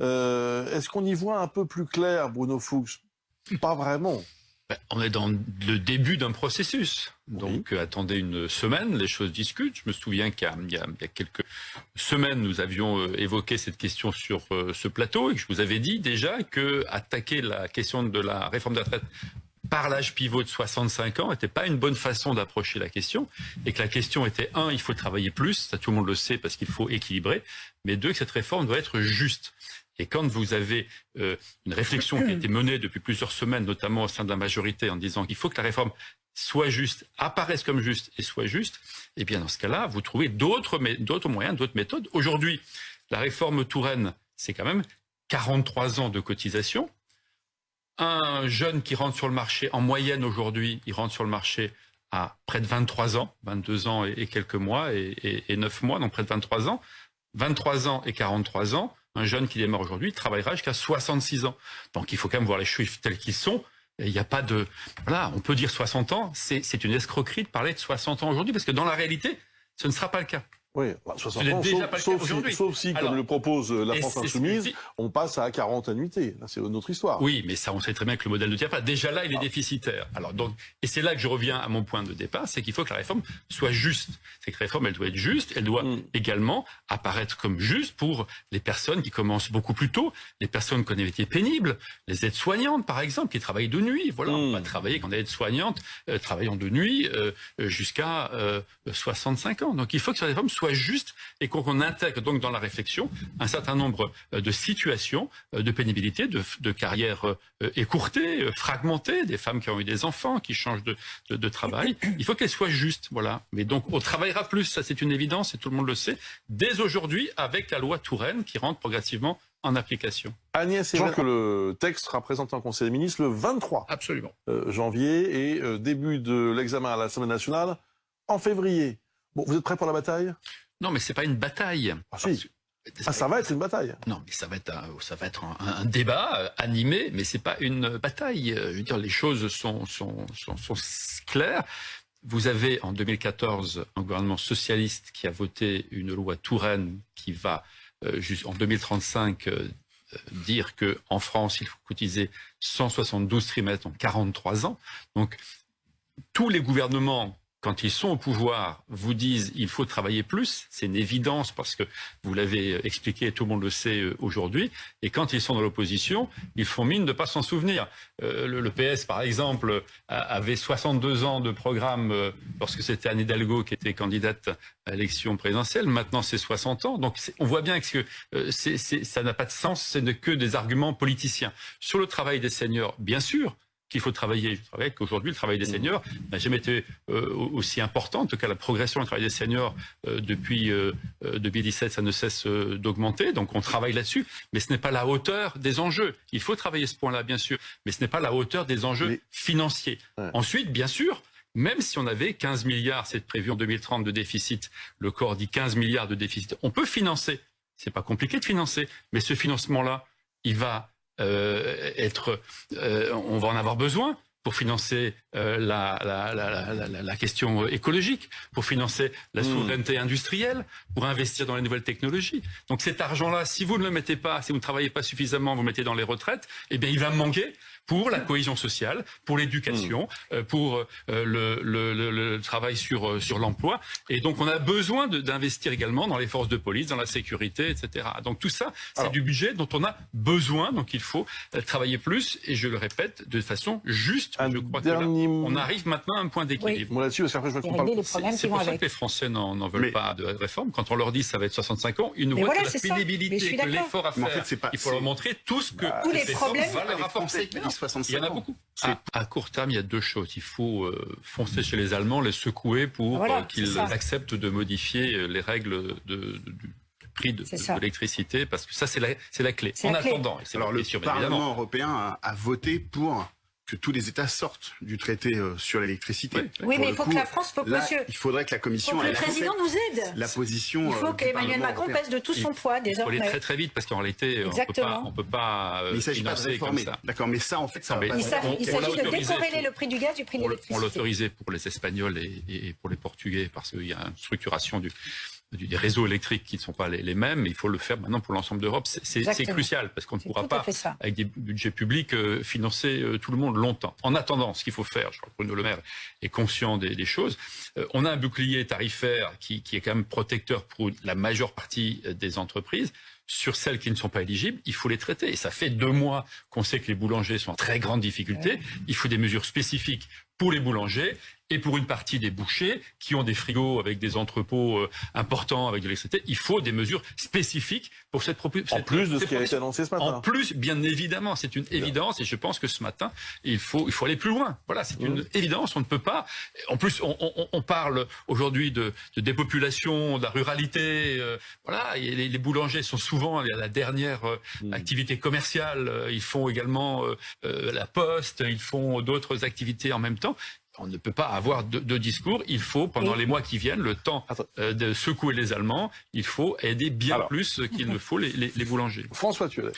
Euh, Est-ce qu'on y voit un peu plus clair, Bruno Fuchs? Pas vraiment. Ben, on est dans le début d'un processus. Donc Oui. euh, attendez une semaine, les choses discutent. Je me souviens qu'il y, y a- quelques semaines, nous avions euh, évoqué cette question sur euh, ce plateau et que je vous avais dit déjà que attaquer la question de la réforme des retraites par l'âge pivot de 65 ans n'était pas une bonne façon d'approcher la question et que la question était un, il faut travailler plus, ça tout le monde le sait parce qu'il faut équilibrer, mais deux, que cette réforme doit être juste. Et quand vous avez euh, une réflexion qui a été menée depuis plusieurs semaines, notamment au sein de la majorité, en disant qu'il faut que la réforme soit juste, apparaisse comme juste et soit juste, eh bien dans ce cas-là, vous trouvez d'autres moyens, d'autres méthodes. Aujourd'hui, la réforme Touraine, c'est quand même 43 ans de cotisation. Un jeune qui rentre sur le marché, en moyenne aujourd'hui, il rentre sur le marché à près de 23 ans, 22 ans et, quelques mois et, et 9 mois, donc près de 23 ans. 23 ans et 43 ans, un jeune qui démarre aujourd'hui travaillera jusqu'à 66 ans. Donc il faut quand même voir les chiffres tels qu'ils sont. Il n'y a pas de... Voilà, on peut dire 60 ans, c'est une escroquerie de parler de 60 ans aujourd'hui, parce que dans la réalité, ce ne sera pas le cas. Oui, bah, 60 Ce n'est ans, sauf, sauf si, sauf si, Alors, comme le propose euh, la France Insoumise, on passe à 40 annuités. C'est une autre histoire. Oui, mais ça, on sait très bien que le modèle ne tient pas. Déjà là, il est déficitaire. Alors donc, et c'est là que je reviens à mon point de départ, c'est qu'il faut que la réforme soit juste. C'est que la réforme, elle doit être juste. Elle doit Mm. également apparaître comme juste pour les personnes qui commencent beaucoup plus tôt, les personnes qui ont des métiers pénibles, les aides-soignantes, par exemple, qui travaillent de nuit. Voilà, on Mm. va travailler quand on est aide-soignante, euh, travaillant de nuit euh, jusqu'à euh, 65 ans. Donc, il faut que cette réforme soit juste et qu'on intègre donc dans la réflexion un certain nombre euh, de situations euh, de pénibilité, de, de carrières euh, écourtées, fragmentées, des femmes qui ont eu des enfants, qui changent de, de, de travail. Il faut qu'elles soient justes, voilà. Mais donc on travaillera plus, ça c'est une évidence et tout le monde le sait, dès aujourd'hui avec la loi Touraine qui rentre progressivement en application. Agnès, sachant que le texte sera présenté en Conseil des ministres le 23 Absolument. euh, janvier et début de l'examen à l'Assemblée nationale en février. Bon, vous êtes prêts pour la bataille? Non, mais c'est pas une bataille. Ah, si. Ah, ça va être une bataille. Non, mais ça va être un, ça va être un, un débat euh, animé, mais c'est pas une bataille. Euh, Je veux dire, les choses sont, sont, sont, sont claires. Vous avez en 2014 un gouvernement socialiste qui a voté une loi Touraine qui va euh, en 2035 euh, euh, dire que en France il faut cotiser 172 trimestres en 43 ans. Donc tous les gouvernements quand ils sont au pouvoir, vous disent il faut travailler plus, c'est une évidence parce que vous l'avez expliqué, tout le monde le sait euh, aujourd'hui, et quand ils sont dans l'opposition, ils font mine de pas s'en souvenir. Euh, le, PS, par exemple, avait 62 ans de programme euh, lorsque c'était Anne Hidalgo qui était candidate à l'élection présidentielle, maintenant c'est 60 ans, donc c'est- on voit bien que c'est- c'est- ça n'a pas de sens, ce n'est que des arguments politiciens. Sur le travail des seniors, bien sûr, qu'il faut travailler. Je travaille qu'aujourd'hui, le travail des seniors n'a jamais été euh, aussi important. En tout cas, la progression du travail des seniors euh, depuis euh, euh, 2017, ça ne cesse d'augmenter. Donc, on travaille là-dessus. Mais ce n'est pas la hauteur des enjeux. Il faut travailler ce point-là, bien sûr. Mais ce n'est pas la hauteur des enjeux financiers. Ouais. Ensuite, bien sûr, même si on avait 15 milliards, c'est prévu en 2030 de déficit, le corps dit 15 milliards de déficit, on peut financer. C'est pas compliqué de financer. Mais ce financement-là, il va être, euh, on va en avoir besoin pour financer euh, la, la, la, la, question écologique, pour financer la Mm. souveraineté industrielle, pour investir dans les nouvelles technologies. Donc cet argent-là, si vous ne le mettez pas, si vous ne travaillez pas suffisamment, vous le mettez dans les retraites, eh bien il va manquer pour la cohésion sociale, pour l'éducation, euh, pour euh, le, le, le, le travail sur, euh, sur l'emploi. Et donc on a besoin d'investir également dans les forces de police, dans la sécurité, etc. Donc tout ça, c'est du budget dont on a besoin. Donc il faut euh, travailler plus, et je le répète, de façon juste. Un je crois que là, dernier on arrive maintenant à un point d'équilibre. Bon, là-dessus, parce qu'après, je C'est pour ça avec. que les Français n'en veulent Mais- pas de réforme. Quand on leur dit ça va être 65 ans, ils Mais voient voilà, que la pénibilité, que l'effort à Mais en faire. fait, c'est pas- Il faut leur montrer tout ce que Tous les problèmes- va leur apporter. qui disent 65 Il y en a beaucoup. C'est- À, à court terme, il y a deux choses. Il faut euh, foncer chez les Allemands, les secouer pour Voilà, euh, qu'ils acceptent de modifier euh, les règles de, de- du prix de, l'électricité, parce que ça, c'est la, la clé. En la clé. attendant, et c'est Alors la le clé Parlement européen a, a voté pour que tous les États sortent du traité euh, sur l'électricité. Oui. Mais il faut coup, que la France, faut que là, monsieur, il faudrait que la faut Commission que le président nous aide. la position. Il euh, faut du qu'Emmanuel Macron européen. pèse de tout son Il- poids Il faut aller désormais. très très vite parce qu'en réalité, on peut pas, Exactement. on peut pas euh, Mais il s'agit pas de réformer. ça. D'accord, mais ça en fait ça Il s'agit on de décorréler le prix du gaz du prix de On, l- on l'électricité. l'autorisait pour les Espagnols et, et pour les Portugais parce qu'il y a une structuration du- des réseaux électriques qui ne sont pas les, les mêmes. mais Il faut le faire maintenant pour l'ensemble d'Europe. C'est- crucial parce qu'on ne pourra pas avec des budgets publics, euh, financer euh, tout le monde longtemps. En attendant, ce qu'il faut faire, je crois que Bruno Le Maire est conscient des, des choses, euh, on a un bouclier tarifaire qui, qui est quand même protecteur pour la majeure partie des entreprises. Sur celles qui ne sont pas éligibles, il faut les traiter. Et ça fait deux mois qu'on sait que les boulangers sont en très grande difficulté. Il faut des mesures spécifiques pour les boulangers et pour une partie des bouchers qui ont des frigos avec des entrepôts euh, importants avec de l'électricité. Il faut des mesures spécifiques pour cette proposition. En plus de ce qui a été annoncé ce En matin. plus, bien évidemment, c'est une évidence et je pense que ce matin, il faut, il faut aller plus loin. Voilà, c'est une évidence, on ne peut pas. En plus, on, on- on parle aujourd'hui de, de dépopulation, de la ruralité. euh, voilà, et les, les boulangers sont souvent la, la dernière euh, activité commerciale. Euh, Ils font également euh, la poste, ils font d'autres activités en même temps. On ne peut pas avoir deux, deux discours. Il faut, pendant Et- les mois qui viennent, le temps euh, de secouer les Allemands, il faut aider bien Alors. plus qu'il ne faut les, les, les boulangers. François moi,